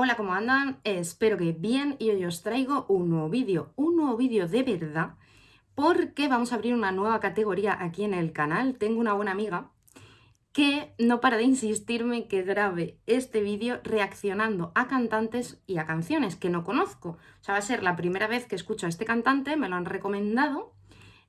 Hola, ¿cómo andan? Espero que bien y hoy os traigo un nuevo vídeo, un nuevo vídeo de verdad, porque vamos a abrir una nueva categoría aquí en el canal. Tengo una buena amiga que no para de insistirme que grabe este vídeo reaccionando a cantantes y a canciones que no conozco. O sea, va a ser la primera vez que escucho a este cantante, me lo han recomendado,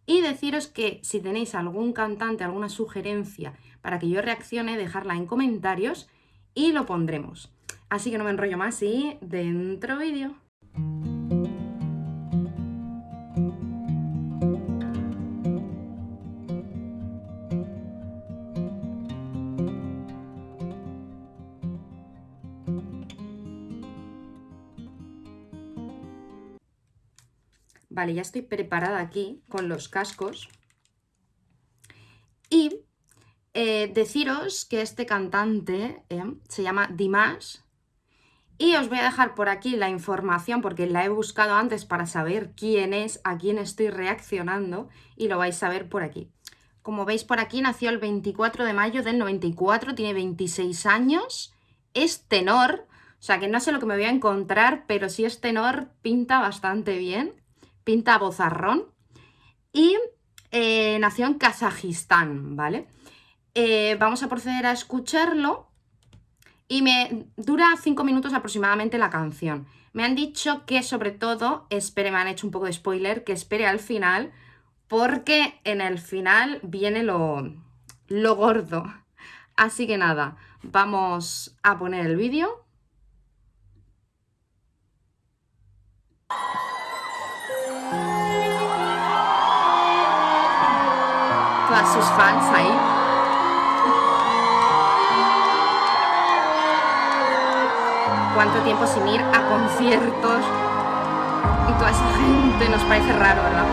y deciros que si tenéis algún cantante, alguna sugerencia para que yo reaccione, dejarla en comentarios y lo pondremos. Así que no me enrollo más y dentro vídeo. Vale, ya estoy preparada aquí con los cascos. Y eh, deciros que este cantante eh, se llama Dimash y os voy a dejar por aquí la información porque la he buscado antes para saber quién es, a quién estoy reaccionando y lo vais a ver por aquí. Como veis por aquí, nació el 24 de mayo del 94, tiene 26 años, es tenor, o sea que no sé lo que me voy a encontrar, pero si es tenor pinta bastante bien, pinta bozarrón y eh, nació en Kazajistán, ¿vale? Eh, vamos a proceder a escucharlo y me dura cinco minutos aproximadamente la canción. Me han dicho que sobre todo, espere, me han hecho un poco de spoiler, que espere al final, porque en el final viene lo, lo gordo. Así que nada, vamos a poner el vídeo. Todas sus fans ahí. cuánto tiempo sin ir a conciertos y toda esa gente nos parece raro, ¿verdad?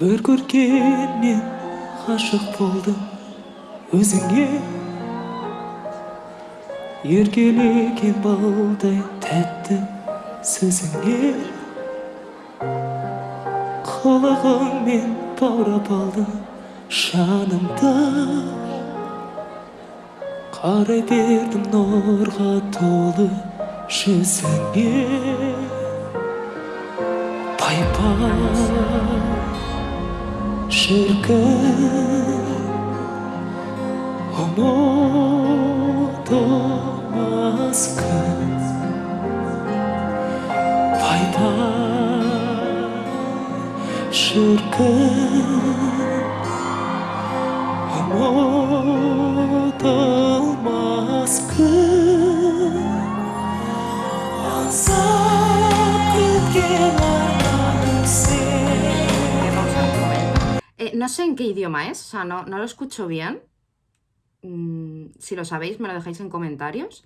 Bir көргеннен ғашық болдым өзіңе Еркелеген балдай тәтті сөзіңе қылығыңмен баурап алдың жанымды. Қарай бердім нұрға толы жүзіңе. Пай пай шіркін ұмытып Eh, no sé en qué idioma es, o sea, no, no lo escucho bien. Mm, si lo sabéis, me lo dejáis en comentarios.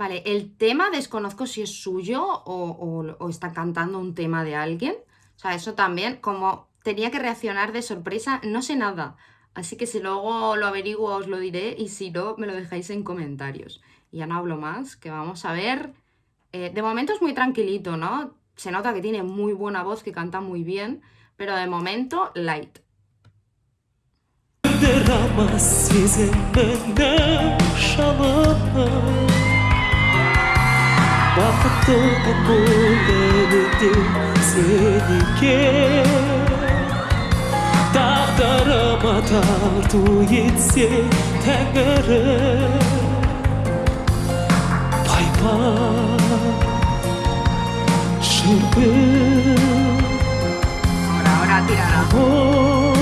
Vale, el tema desconozco si es suyo o, está cantando un tema de alguien. O sea, eso también, como tenía que reaccionar de sorpresa, no sé nada. Así que si luego lo averiguo os lo diré y si no, me lo dejáis en comentarios. Ya no hablo más, que vamos a ver... Eh, de momento es muy tranquilito, ¿no? Se nota que tiene muy buena voz, que canta muy bien, pero de momento, light. бақытты бұл сеніке тағдырыма тарту етсе тәңірім пай пай шіркін ұмытылмас күн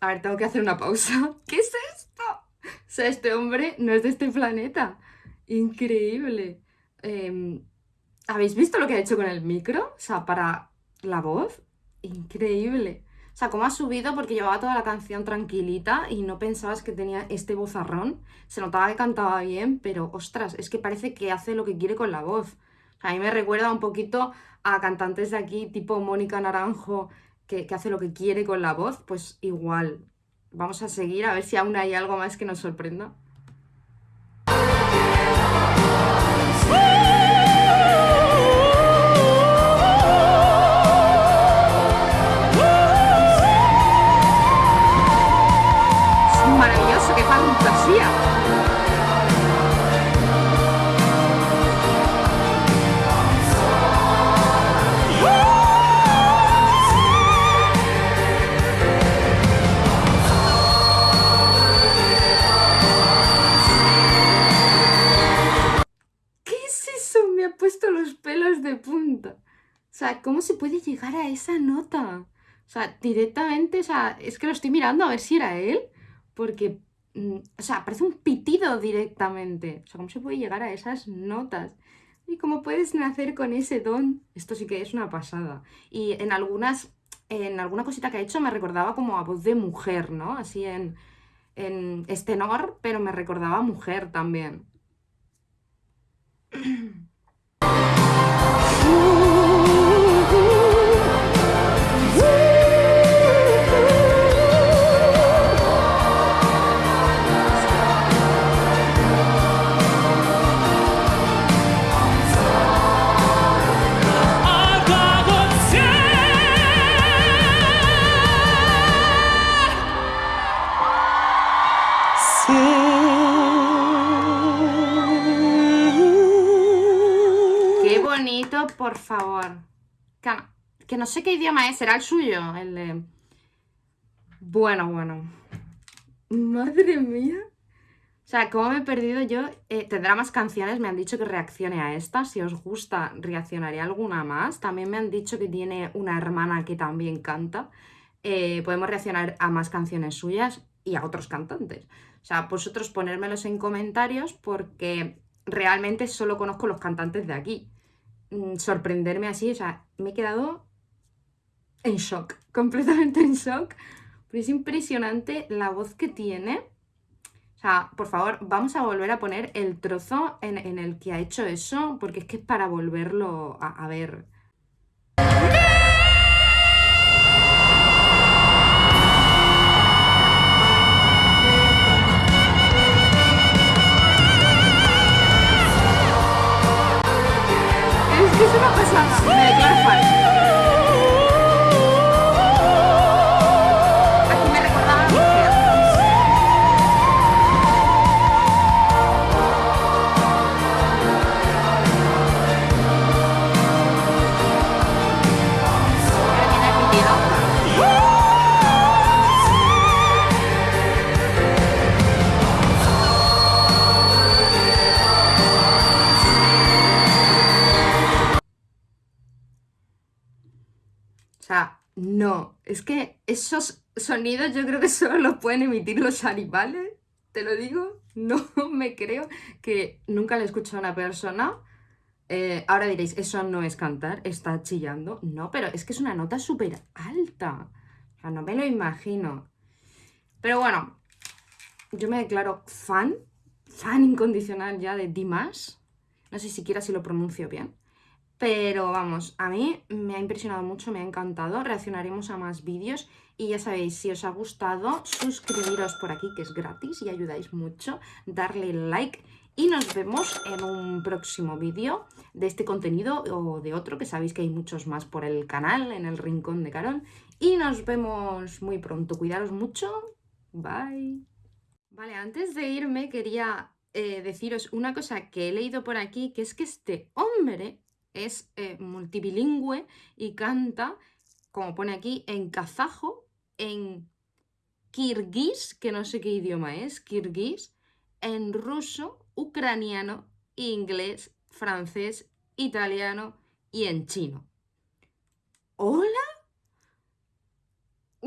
A ver, tengo que hacer una pausa. ¿Qué es sea, este hombre no es de este planeta. Increíble. Em, ¿Habéis visto lo que ha hecho con el micro? O sea, para la voz. Increíble. O sea, cómo ha subido porque llevaba toda la canción tranquilita y no pensabas que tenía este vozarrón. Se notaba que cantaba bien, pero ostras, es que parece que hace lo que quiere con la voz. A mí me recuerda un poquito a cantantes de aquí, tipo Mónica Naranjo, que, que hace lo que quiere con la voz, pues igual. Vamos a seguir a ver si aún hay algo más que nos sorprenda. Sea, ¿cómo se puede llegar a esa nota? O sea, directamente, o sea, es que lo estoy mirando a ver si era él, porque, mm, o sea, parece un pitido directamente. O sea, ¿cómo se puede llegar a esas notas? Y cómo puedes nacer con ese don, esto sí que es una pasada. Y en algunas, en alguna cosita que ha hecho me recordaba como a voz de mujer, ¿no? Así en, en estenor, pero me recordaba a mujer también. que no sé qué idioma es, será el suyo, el de... Bueno, bueno. Madre mía. O sea, ¿cómo me he perdido yo? Eh, tendrá más canciones, me han dicho que reaccione a esta. Si os gusta, reaccionaré a alguna más. También me han dicho que tiene una hermana que también canta. Eh, podemos reaccionar a más canciones suyas y a otros cantantes. O sea, vosotros ponérmelos en comentarios porque realmente solo conozco los cantantes de aquí. Mm, sorprenderme así, o sea, me he quedado en shock, completamente en shock. Pero es impresionante la voz que tiene. O sea, por favor, vamos a volver a poner el trozo en, en el que ha hecho eso, porque es que es para volverlo a, a ver. No. Es que esos sonidos yo creo que solo los pueden emitir los animales. Te lo digo. No me creo que nunca le he escuchado a una persona. Eh, ahora diréis, eso no es cantar, está chillando. No, pero es que es una nota súper alta. O sea, no me lo imagino. Pero bueno, yo me declaro fan, fan incondicional ya de Dimas. No sé siquiera si lo pronuncio bien. Pero vamos, a mí me ha impresionado mucho, me ha encantado. Reaccionaremos a más vídeos. Y ya sabéis, si os ha gustado, suscribiros por aquí, que es gratis y ayudáis mucho. Darle like. Y nos vemos en un próximo vídeo de este contenido o de otro, que sabéis que hay muchos más por el canal, en el rincón de Carol. Y nos vemos muy pronto. Cuidaros mucho. Bye. Vale, antes de irme quería eh, deciros una cosa que he leído por aquí, que es que este hombre es eh, multibilingüe y canta, como pone aquí, en kazajo, en kirguís, que no sé qué idioma es, kirguís, en ruso, ucraniano, inglés, francés, italiano y en chino. ¿Hola?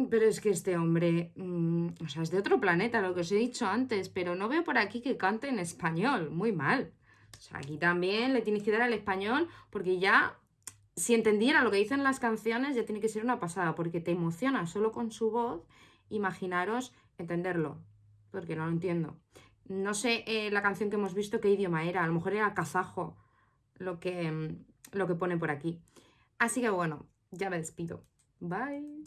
Pero es que este hombre, mm, o sea, es de otro planeta, lo que os he dicho antes, pero no veo por aquí que cante en español, muy mal. O sea, aquí también le tienes que dar al español porque ya, si entendiera lo que dicen las canciones, ya tiene que ser una pasada, porque te emociona solo con su voz, imaginaros entenderlo, porque no lo entiendo. No sé eh, la canción que hemos visto qué idioma era, a lo mejor era kazajo lo que, lo que pone por aquí. Así que bueno, ya me despido. Bye.